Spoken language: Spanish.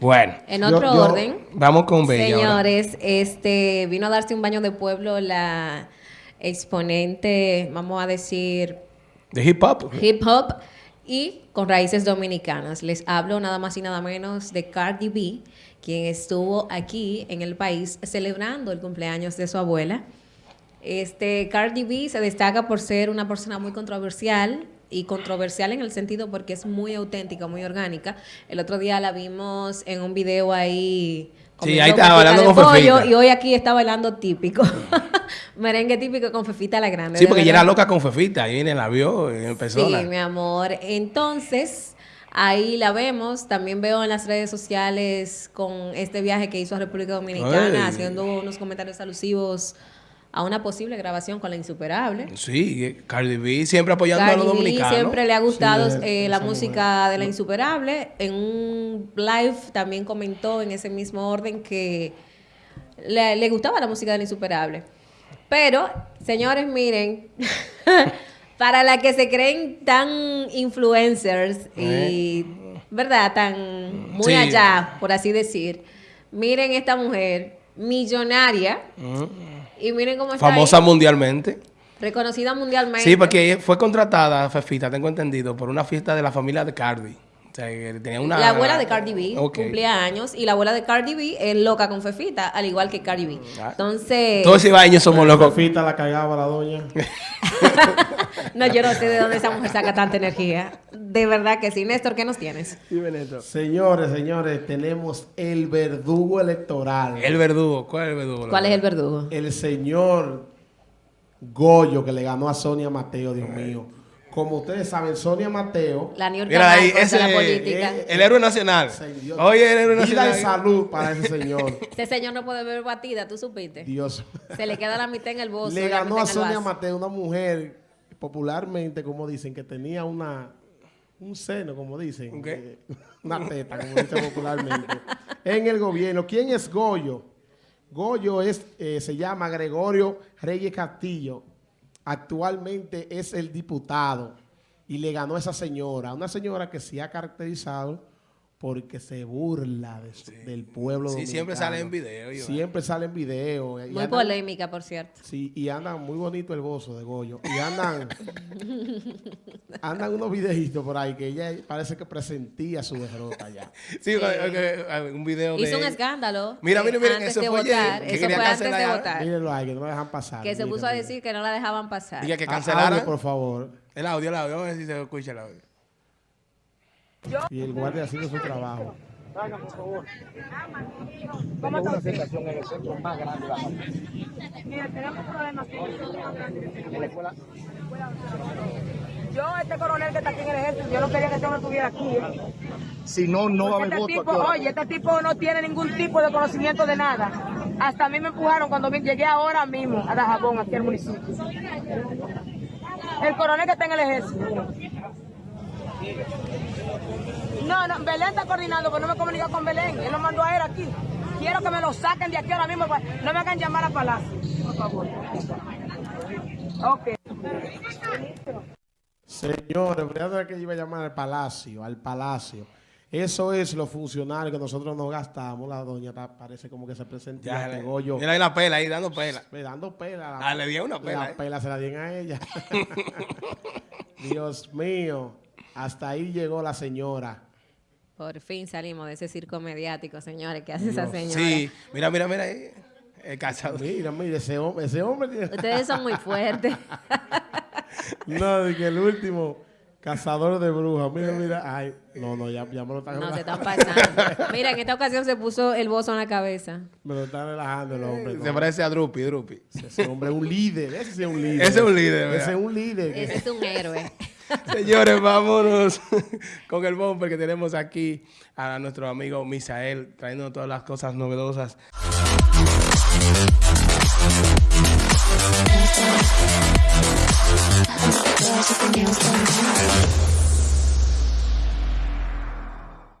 Bueno. En otro orden. Vamos con Bella. Señores, este vino a darse un baño de pueblo la exponente, vamos a decir. De hip hop. Hip hop y con raíces dominicanas. Les hablo nada más y nada menos de Cardi B, quien estuvo aquí en el país celebrando el cumpleaños de su abuela. Este Cardi B se destaca por ser una persona muy controversial, y controversial en el sentido porque es muy auténtica, muy orgánica. El otro día la vimos en un video ahí. Sí, ahí estaba bailando con pollo, Y hoy aquí está bailando típico. Merengue típico con Fefita la Grande. Sí, porque ella era loca con Fefita. Ahí viene, la vio y empezó. Sí, mi amor. Entonces, ahí la vemos. También veo en las redes sociales con este viaje que hizo a República Dominicana, haciendo unos comentarios alusivos a una posible grabación con La Insuperable. Sí, Cardi B siempre apoyando a los dominicanos. siempre le ha gustado eh, la música de La Insuperable. En un live también comentó en ese mismo orden que le, gustaba la música de La Insuperable. Pero, señores, miren, para la que se creen tan influencers y, eh. ¿verdad? Tan muy allá, por así decir. Miren esta mujer millonaria. Mm. Y miren cómo está Famosa mundialmente. Reconocida mundialmente. Sí, porque fue contratada, Fefita, tengo entendido, por una fiesta de la familia de Cardi. O sea, tenía una... La abuela de Cardi B cumplía años y la abuela de Cardi B es loca con Fefita, al igual que Cardi B. Ah. Entonces... Todos años somos locos. Fefita la cagaba la doña. no, yo no sé de dónde esa mujer saca tanta energía. De verdad que sí. Néstor, ¿qué nos tienes? Sí, Benito. Señores, señores, tenemos el verdugo electoral. El verdugo. ¿Cuál es el verdugo? ¿Cuál es el verdugo? El señor Goyo que le ganó a Sonia Mateo, Dios mío. Como ustedes saben, Sonia Mateo. La New ahí, ese, la política. El, héroe nacional. Oye, el héroe nacional. Vida y salud para ese señor. ese señor no puede beber batida, ¿tú supiste? Dios. Se le queda la mitad en el bolso. Le ganó a Sonia Mateo, una mujer popularmente, como dicen, que tenía una un seno, como dicen. Eh, una teta, como dicen popularmente. en el gobierno. ¿Quién es Goyo? Goyo es, eh, se llama Gregorio Reyes Castillo. Actualmente es el diputado y le ganó a esa señora. Una señora que se ha caracterizado porque se burla del pueblo Sí, siempre sale en video. Siempre sale en video. Muy polémica, por cierto. Sí, y andan muy bonito el bozo de Goyo. Y andan, andan unos videitos por ahí que ella parece que presentía su derrota ya. sí, un video Hizo un escándalo. Mira, mira, mira, eso fue votar. Eso fue antes de votar. Mírenlo ahí, que no la dejan pasar. Que se puso a decir que no la dejaban pasar. Y que cancelaran. por favor. El audio, el audio. Vamos a ver si se escucha el audio. Y el guardia haciendo su trabajo. Salgan, por favor. ¿Cómo está una en el centro más grande de la Mira, tenemos problemas en la escuela. Yo, este coronel que está aquí en el ejército, yo no quería que este hombre estuviera aquí. ¿eh? Si no, no va a haber este voto. Tipo, oye, este tipo no tiene ningún tipo de conocimiento de nada. Hasta a mí me empujaron cuando llegué ahora mismo a Dajabón, aquí al municipio. El coronel que está en el ejército. No, no, Belén está coordinando, pero no me comunica con Belén. Él lo mandó a él aquí. Quiero que me lo saquen de aquí ahora mismo. Pues, no me hagan llamar a Palacio, por favor. Ok. Señores, verdad que iba a llamar al Palacio, al Palacio. Eso es los funcionarios que nosotros nos gastamos. La doña parece como que se presenta ya, Mira ahí la pela, ahí dando pela. dando pela. Ah, le di una pela. La pela se la dieron a ella. Dios mío. Hasta ahí llegó la señora. Por fin salimos de ese circo mediático, señores. ¿Qué hace esa señora? Sí, mira, mira, mira ahí. El cazador. Mira, mira, ese hombre, ese hombre Ustedes son muy fuertes. no, de que el último cazador de brujas. Mira, mira. Ay, no, no, ya, ya me lo están No, se están pasando. mira, en esta ocasión se puso el bozo en la cabeza. Me lo están relajando el hombre. Se parece a Drupi, Drupi. Ese hombre es un líder. Ese es un líder. Ese es un líder, Ese es un líder. Ese es un héroe. Señores, vámonos con el bumper que tenemos aquí a nuestro amigo Misael, trayendo todas las cosas novedosas.